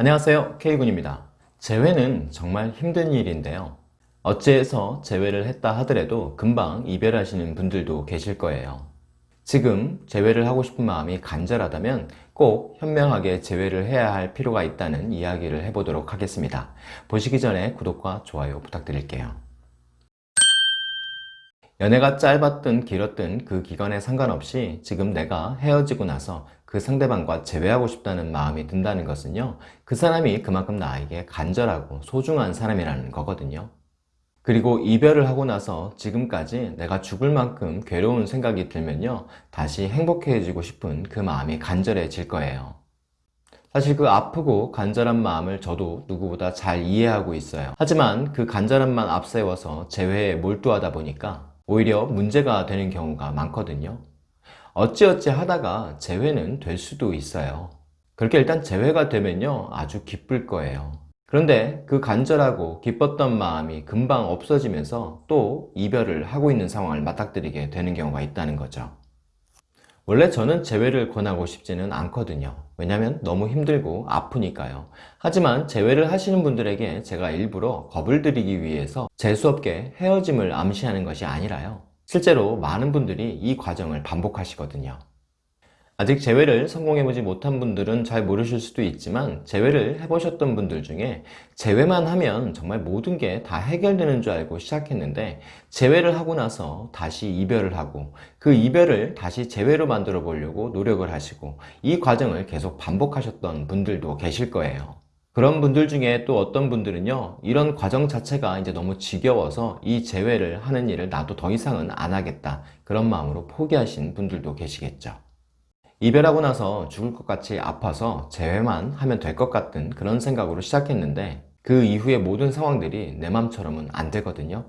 안녕하세요. K군입니다. 재회는 정말 힘든 일인데요. 어찌해서 재회를 했다 하더라도 금방 이별하시는 분들도 계실 거예요. 지금 재회를 하고 싶은 마음이 간절하다면 꼭 현명하게 재회를 해야 할 필요가 있다는 이야기를 해보도록 하겠습니다. 보시기 전에 구독과 좋아요 부탁드릴게요. 연애가 짧았든 길었든 그 기간에 상관없이 지금 내가 헤어지고 나서 그 상대방과 재회하고 싶다는 마음이 든다는 것은요 그 사람이 그만큼 나에게 간절하고 소중한 사람이라는 거거든요. 그리고 이별을 하고 나서 지금까지 내가 죽을 만큼 괴로운 생각이 들면요 다시 행복해지고 싶은 그 마음이 간절해질 거예요. 사실 그 아프고 간절한 마음을 저도 누구보다 잘 이해하고 있어요. 하지만 그 간절함만 앞세워서 재회에 몰두하다 보니까 오히려 문제가 되는 경우가 많거든요 어찌어찌 하다가 재회는 될 수도 있어요. 그렇게 일단 재회가 되면요 아주 기쁠 거예요. 그런데 그 간절하고 기뻤던 마음이 금방 없어지면서 또 이별을 하고 있는 상황을 맞닥뜨리게 되는 경우가 있다는 거죠. 원래 저는 재회를 권하고 싶지는 않거든요. 왜냐면 너무 힘들고 아프니까요. 하지만 재회를 하시는 분들에게 제가 일부러 겁을 드리기 위해서 재수없게 헤어짐을 암시하는 것이 아니라요 실제로 많은 분들이 이 과정을 반복하시거든요. 아직 재회를 성공해보지 못한 분들은 잘 모르실 수도 있지만 재회를 해보셨던 분들 중에 재회만 하면 정말 모든 게 다 해결되는 줄 알고 시작했는데 재회를 하고 나서 다시 이별을 하고 그 이별을 다시 재회로 만들어 보려고 노력을 하시고 이 과정을 계속 반복하셨던 분들도 계실 거예요 그런 분들 중에 또 어떤 분들은요 이런 과정 자체가 이제 너무 지겨워서 이 재회를 하는 일을 나도 더 이상은 안 하겠다. 그런 마음으로 포기하신 분들도 계시겠죠. 이별하고 나서 죽을 것 같이 아파서 재회만 하면 될 것 같은 그런 생각으로 시작했는데 그 이후의 모든 상황들이 내 맘처럼은 안 되거든요.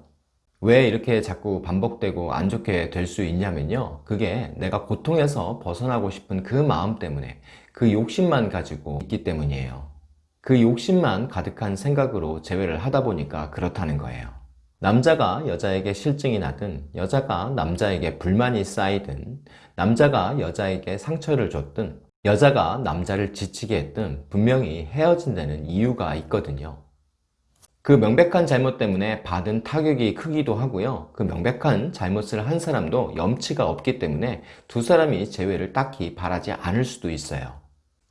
왜 이렇게 자꾸 반복되고 안 좋게 될 수 있냐면요. 그게 내가 고통에서 벗어나고 싶은 그 마음 때문에 그 욕심만 가지고 있기 때문이에요 그 욕심만 가득한 생각으로 재회를 하다 보니까 그렇다는 거예요. 남자가 여자에게 실증이 나든 여자가 남자에게 불만이 쌓이든 남자가 여자에게 상처를 줬든 여자가 남자를 지치게 했든 분명히 헤어진 다는 이유가 있거든요. 그 명백한 잘못 때문에 받은 타격이 크기도 하고요. 그 명백한 잘못을 한 사람도 염치가 없기 때문에 두 사람이 재회를 딱히 바라지 않을 수도 있어요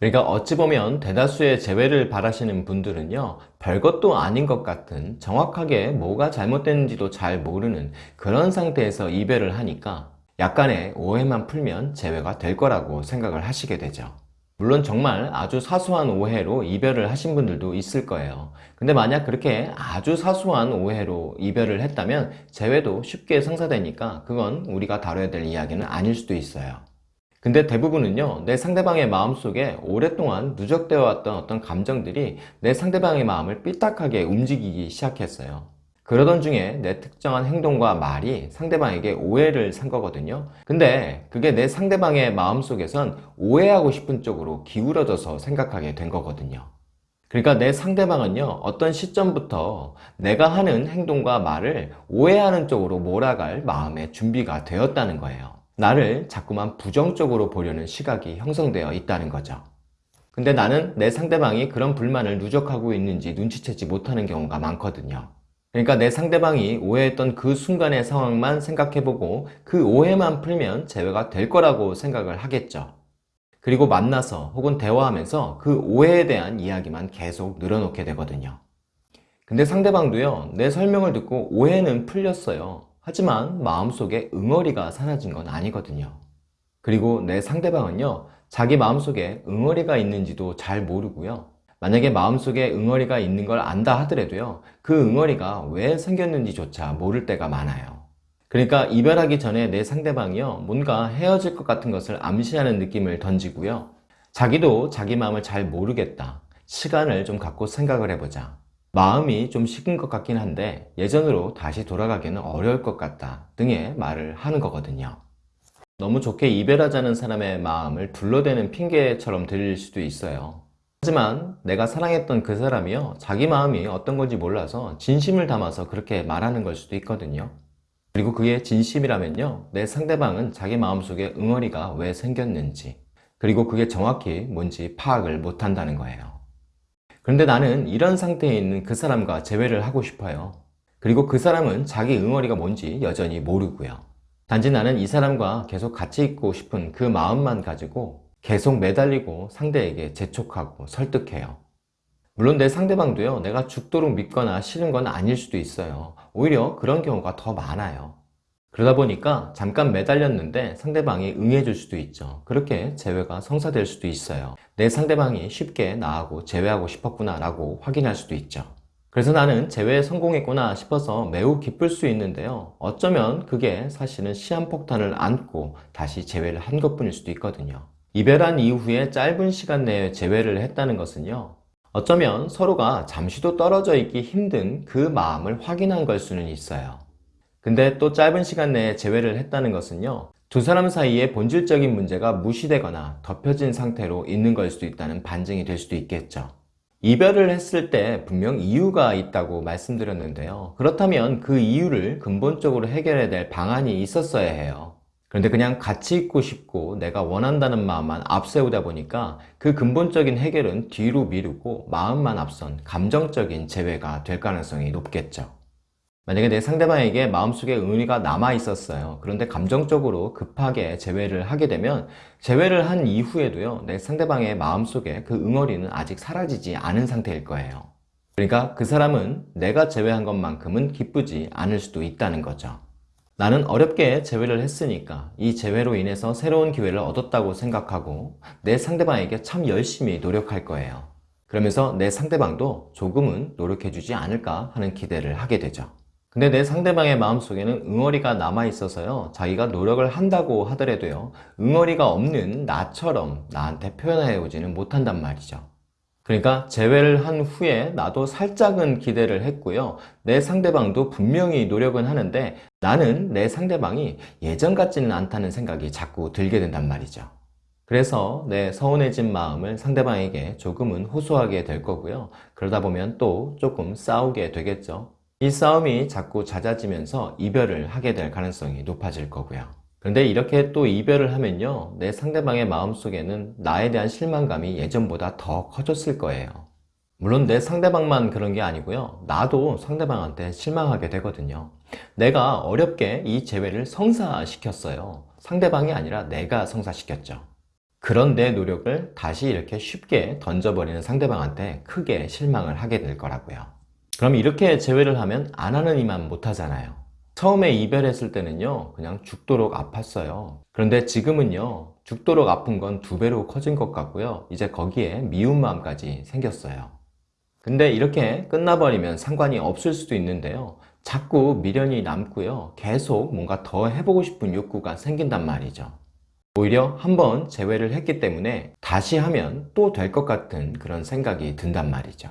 그러니까 어찌 보면 대다수의 재회를 바라시는 분들은요 별것도 아닌 것 같은 정확하게 뭐가 잘못됐는지도 잘 모르는 그런 상태에서 이별을 하니까 약간의 오해만 풀면 재회가 될 거라고 생각을 하시게 되죠. 물론 정말 아주 사소한 오해로 이별을 하신 분들도 있을 거예요. 근데 만약 그렇게 아주 사소한 오해로 이별을 했다면 재회도 쉽게 성사되니까 그건 우리가 다뤄야 될 이야기는 아닐 수도 있어요 근데 대부분은요 내 상대방의 마음속에 오랫동안 누적되어 왔던 어떤 감정들이 내 상대방의 마음을 삐딱하게 움직이기 시작했어요. 그러던 중에 내 특정한 행동과 말이 상대방에게 오해를 산 거거든요. 근데 그게 내 상대방의 마음속에선 오해하고 싶은 쪽으로 기울어져서 생각하게 된 거거든요. 그러니까 내 상대방은요 어떤 시점부터 내가 하는 행동과 말을 오해하는 쪽으로 몰아갈 마음의 준비가 되었다는 거예요 나를 자꾸만 부정적으로 보려는 시각이 형성되어 있다는 거죠. 근데 나는 내 상대방이 그런 불만을 누적하고 있는지 눈치채지 못하는 경우가 많거든요. 그러니까 내 상대방이 오해했던 그 순간의 상황만 생각해보고 그 오해만 풀면 재회가 될 거라고 생각을 하겠죠. 그리고 만나서 혹은 대화하면서 그 오해에 대한 이야기만 계속 늘어놓게 되거든요. 근데 상대방도요 내 설명을 듣고 오해는 풀렸어요 하지만 마음속에 응어리가 사라진 건 아니거든요. 그리고 내 상대방은요 자기 마음속에 응어리가 있는지도 잘 모르고요. 만약에 마음속에 응어리가 있는 걸 안다 하더라도요 그 응어리가 왜 생겼는지조차 모를 때가 많아요. 그러니까 이별하기 전에 내 상대방이요 뭔가 헤어질 것 같은 것을 암시하는 느낌을 던지고요. 자기도 자기 마음을 잘 모르겠다. 시간을 좀 갖고 생각을 해보자 마음이 좀 식은 것 같긴 한데 예전으로 다시 돌아가기는 어려울 것 같다 등의 말을 하는 거거든요. 너무 좋게 이별하자는 사람의 마음을 둘러대는 핑계처럼 들릴 수도 있어요. 하지만 내가 사랑했던 그 사람이요 자기 마음이 어떤 건지 몰라서 진심을 담아서 그렇게 말하는 걸 수도 있거든요. 그리고 그게 진심이라면요 내 상대방은 자기 마음속에 응어리가 왜 생겼는지 그리고 그게 정확히 뭔지 파악을 못한다는 거예요 그런데 나는 이런 상태에 있는 그 사람과 재회를 하고 싶어요. 그리고 그 사람은 자기 응어리가 뭔지 여전히 모르고요. 단지 나는 이 사람과 계속 같이 있고 싶은 그 마음만 가지고 계속 매달리고 상대에게 재촉하고 설득해요. 물론 내 상대방도요, 내가 죽도록 믿거나 싫은 건 아닐 수도 있어요. 오히려 그런 경우가 더 많아요. 그러다 보니까 잠깐 매달렸는데 상대방이 응해줄 수도 있죠. 그렇게 재회가 성사될 수도 있어요. 내 상대방이 쉽게 나하고 재회하고 싶었구나 라고 확인할 수도 있죠. 그래서 나는 재회에 성공했구나 싶어서 매우 기쁠 수 있는데요. 어쩌면 그게 사실은 시한폭탄을 안고 다시 재회를 한 것뿐일 수도 있거든요. 이별한 이후에 짧은 시간 내에 재회를 했다는 것은요. 어쩌면 서로가 잠시도 떨어져 있기 힘든 그 마음을 확인한 걸 수는 있어요. 근데 또 짧은 시간 내에 재회를 했다는 것은요. 두 사람 사이에 본질적인 문제가 무시되거나 덮여진 상태로 있는 걸 수도 있다는 반증이 될 수도 있겠죠. 이별을 했을 때 분명 이유가 있다고 말씀드렸는데요. 그렇다면 그 이유를 근본적으로 해결해야 될 방안이 있었어야 해요. 그런데 그냥 같이 있고 싶고 내가 원한다는 마음만 앞세우다 보니까 그 근본적인 해결은 뒤로 미루고 마음만 앞선 감정적인 재회가 될 가능성이 높겠죠. 만약에 내 상대방에게 마음속에 의리가 남아 있었어요. 그런데 감정적으로 급하게 재회를 하게 되면 재회를 한 이후에도요. 내 상대방의 마음속에 그 응어리는 아직 사라지지 않은 상태일 거예요. 그러니까 그 사람은 내가 재회한 것만큼은 기쁘지 않을 수도 있다는 거죠. 나는 어렵게 재회를 했으니까 이 재회로 인해서 새로운 기회를 얻었다고 생각하고 내 상대방에게 참 열심히 노력할 거예요. 그러면서 내 상대방도 조금은 노력해주지 않을까 하는 기대를 하게 되죠. 근데 내 상대방의 마음속에는 응어리가 남아있어서요 자기가 노력을 한다고 하더라도요 응어리가 없는 나처럼 나한테 표현해 오지는 못한단 말이죠. 그러니까 재회를 한 후에 나도 살짝은 기대를 했고요. 내 상대방도 분명히 노력은 하는데 나는 내 상대방이 예전 같지는 않다는 생각이 자꾸 들게 된단 말이죠. 그래서 내 서운해진 마음을 상대방에게 조금은 호소하게 될 거고요. 그러다 보면 또 조금 싸우게 되겠죠 이 싸움이 자꾸 잦아지면서 이별을 하게 될 가능성이 높아질 거고요. 그런데 이렇게 또 이별을 하면요. 내 상대방의 마음속에는 나에 대한 실망감이 예전보다 더 커졌을 거예요. 물론 내 상대방만 그런 게 아니고요. 나도 상대방한테 실망하게 되거든요. 내가 어렵게 이 재회를 성사시켰어요. 상대방이 아니라 내가 성사시켰죠. 그런 내 노력을 다시 이렇게 쉽게 던져버리는 상대방한테 크게 실망을 하게 될 거라고요. 그럼 이렇게 재회를 하면 안 하는 이만 못하잖아요. 처음에 이별했을 때는요 그냥 죽도록 아팠어요. 그런데 지금은요 죽도록 아픈 건 두 배로 커진 것 같고요. 이제 거기에 미운 마음까지 생겼어요. 근데 이렇게 끝나버리면 상관이 없을 수도 있는데요. 자꾸 미련이 남고요. 계속 뭔가 더 해보고 싶은 욕구가 생긴단 말이죠. 오히려 한번 재회를 했기 때문에 다시 하면 또 될 것 같은 그런 생각이 든단 말이죠.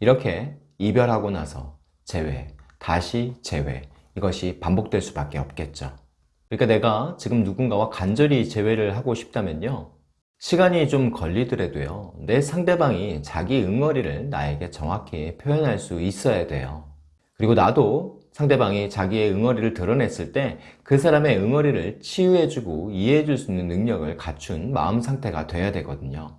이렇게 이별하고 나서 재회, 다시 재회 이것이 반복될 수밖에 없겠죠. 그러니까 내가 지금 누군가와 간절히 재회를 하고 싶다면요. 시간이 좀 걸리더라도요. 내 상대방이 자기 응어리를 나에게 정확히 표현할 수 있어야 돼요. 그리고 나도 상대방이 자기의 응어리를 드러냈을 때 그 사람의 응어리를 치유해주고 이해해줄 수 있는 능력을 갖춘 마음 상태가 돼야 되거든요.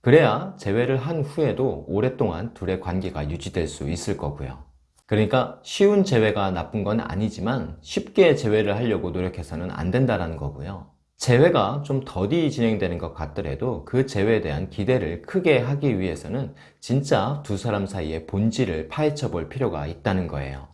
그래야 재회를 한 후에도 오랫동안 둘의 관계가 유지될 수 있을 거고요. 그러니까 쉬운 재회가 나쁜 건 아니지만 쉽게 재회를 하려고 노력해서는 안 된다는 거고요. 재회가 좀 더디 진행되는 것 같더라도 그 재회에 대한 기대를 크게 하기 위해서는 진짜 두 사람 사이의 본질을 파헤쳐 볼 필요가 있다는 거예요.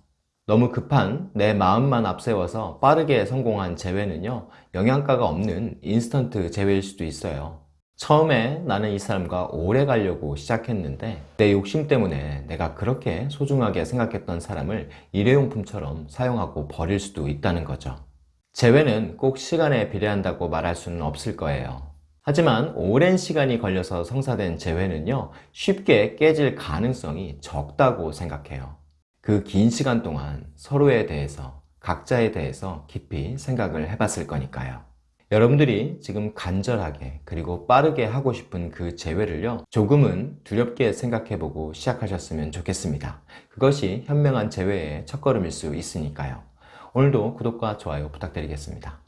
너무 급한 내 마음만 앞세워서 빠르게 성공한 재회는요 영양가가 없는 인스턴트 재회일 수도 있어요 처음에 나는 이 사람과 오래 가려고 시작했는데 내 욕심 때문에 내가 그렇게 소중하게 생각했던 사람을 일회용품처럼 사용하고 버릴 수도 있다는 거죠. 재회는 꼭 시간에 비례한다고 말할 수는 없을 거예요. 하지만 오랜 시간이 걸려서 성사된 재회는요 쉽게 깨질 가능성이 적다고 생각해요. 그 긴 시간 동안 서로에 대해서 각자에 대해서 깊이 생각을 해봤을 거니까요. 여러분들이 지금 간절하게 그리고 빠르게 하고 싶은 그 재회를요 조금은 두렵게 생각해보고 시작하셨으면 좋겠습니다. 그것이 현명한 재회의 첫걸음일 수 있으니까요. 오늘도 구독과 좋아요 부탁드리겠습니다